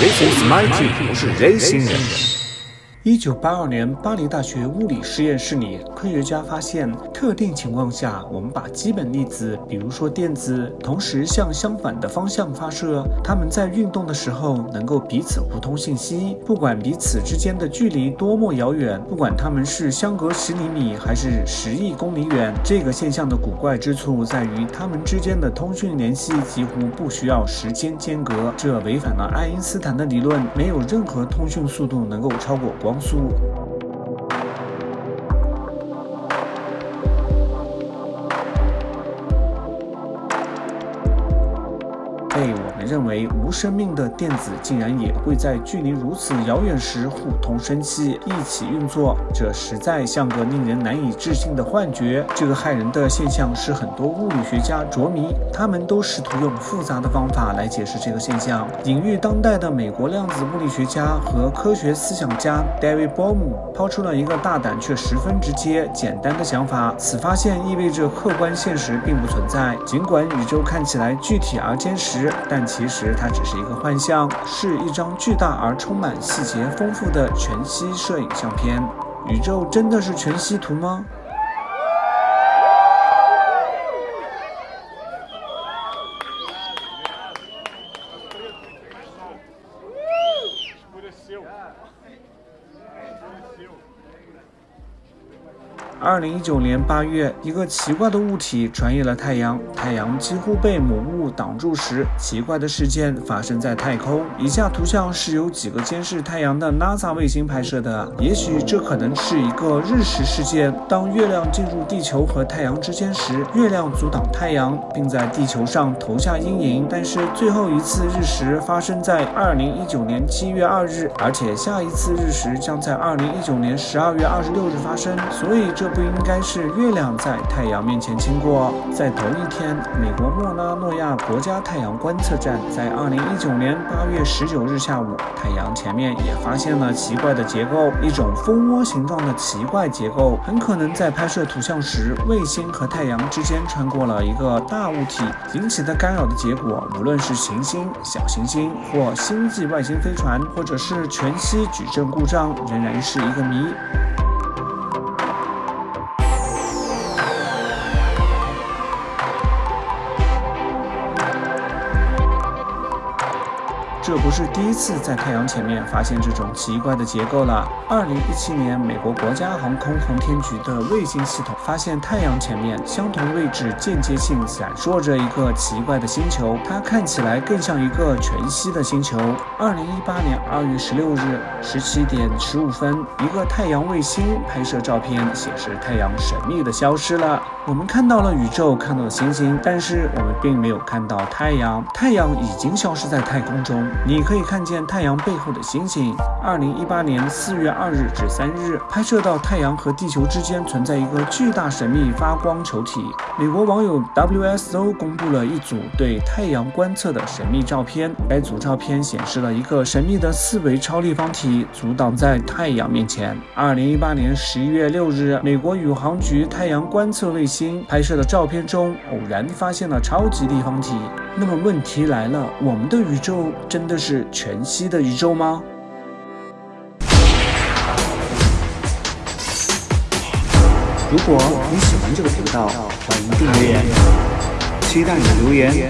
This is my team, Racing Engine. 一九八二年，巴黎大学物理实验室里，科学家发现，特定情况下，我们把基本粒子，比如说电子，同时向相反的方向发射，它们在运动的时候能够彼此互通信息，不管彼此之间的距离多么遥远，不管它们是相隔十厘米还是十亿公里远。这个现象的古怪之处在于，它们之间的通讯联系几乎不需要时间间隔，这违反了爱因斯坦的理论，没有任何通讯速度能够超过光。速。认为无生命的电子竟然也会在距离如此遥远时互通生气，一起运作，这实在像个令人难以置信的幻觉。这个骇人的现象使很多物理学家着迷，他们都试图用复杂的方法来解释这个现象。隐喻当代的美国量子物理学家和科学思想家 David 抛出了一个大胆却十分直接、简单的想法：此发现意味着客观现实并不存在。尽管宇宙看起来具体而坚实，但其其实它只是一个幻象，是一张巨大而充满细节丰富的全息摄影相片。宇宙真的是全息图吗？二零一九年八月，一个奇怪的物体穿越了太阳，太阳几乎被某物挡住时，奇怪的事件发生在太空。以下图像是由几个监视太阳的 NASA 卫星拍摄的。也许这可能是一个日食事件。当月亮进入地球和太阳之间时，月亮阻挡太阳，并在地球上投下阴影。但是最后一次日食发生在二零一九年七月二日，而且下一次日食将在二零一九年十二月二十六日发生。所以这。这不应该是月亮在太阳面前经过。在同一天，美国莫拉诺亚国家太阳观测站在2019年8月19日下午，太阳前面也发现了奇怪的结构，一种蜂窝形状的奇怪结构，很可能在拍摄图像时，卫星和太阳之间穿过了一个大物体引起的干扰的结果。无论是行星、小行星或星际外星飞船，或者是全息矩阵故障，仍然是一个谜。这不是第一次在太阳前面发现这种奇怪的结构了。二零一七年，美国国家航空航天局的卫星系统发现太阳前面相同位置间接性闪烁着一个奇怪的星球，它看起来更像一个全息的星球。二零一八年二月十六日十七点十五分，一个太阳卫星拍摄照片显示太阳神秘的消失了。我们看到了宇宙，看到了星星，但是我们并没有看到太阳。太阳已经消失在太空中。你可以看见太阳背后的星星。二零一八年四月二日至三日，拍摄到太阳和地球之间存在一个巨大神秘发光球体。美国网友 WSO 公布了一组对太阳观测的神秘照片。该组照片显示了一个神秘的四维超立方体阻挡在太阳面前。二零一八年十一月六日，美国宇航局太阳观测卫星拍摄的照片中，偶然发现了超级立方体。那么问题来了，我们的宇宙真真的是全息的宇宙吗？如果你喜欢这个频道，欢迎订阅，期待你的留言。